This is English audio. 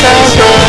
so good.